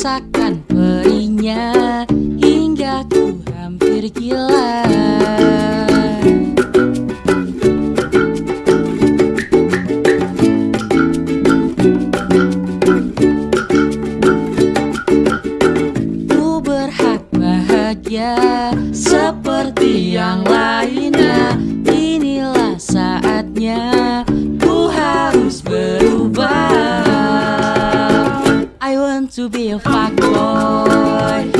merasakan perinya hingga ku hampir gila. Ku berhak bahagia seperti yang lainnya. Inilah saatnya ku harus ber to be a fuck boy.